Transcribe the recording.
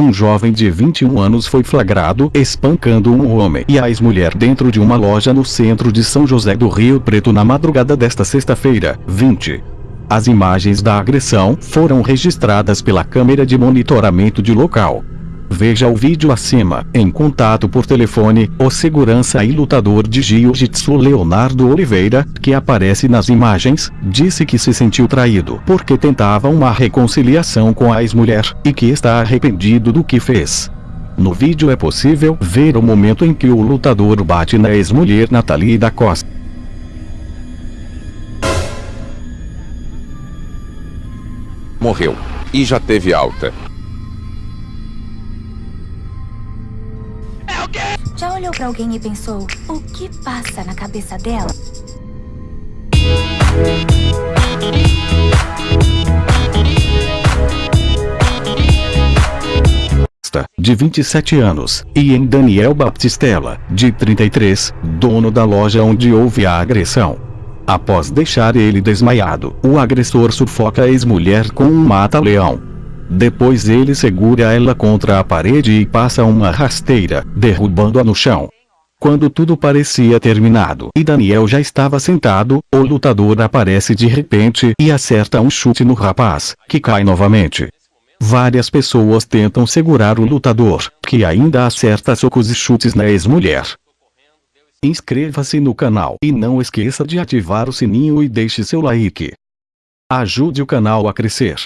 um jovem de 21 anos foi flagrado espancando um homem e a ex-mulher dentro de uma loja no centro de São José do Rio Preto na madrugada desta sexta-feira, 20. As imagens da agressão foram registradas pela câmera de monitoramento de local. Veja o vídeo acima. Em contato por telefone, o segurança e lutador de jiu-jitsu Leonardo Oliveira, que aparece nas imagens, disse que se sentiu traído porque tentava uma reconciliação com a ex-mulher e que está arrependido do que fez. No vídeo é possível ver o momento em que o lutador bate na ex-mulher Nathalie da Costa. Morreu. E já teve alta. Já olhou pra alguém e pensou, o que passa na cabeça dela? de 27 anos, e em Daniel Baptistella, de 33, dono da loja onde houve a agressão. Após deixar ele desmaiado, o agressor sufoca a ex-mulher com um mata-leão. Depois ele segura ela contra a parede e passa uma rasteira, derrubando-a no chão. Quando tudo parecia terminado e Daniel já estava sentado, o lutador aparece de repente e acerta um chute no rapaz, que cai novamente. Várias pessoas tentam segurar o lutador, que ainda acerta socos e chutes na ex-mulher. Inscreva-se no canal e não esqueça de ativar o sininho e deixe seu like. Ajude o canal a crescer.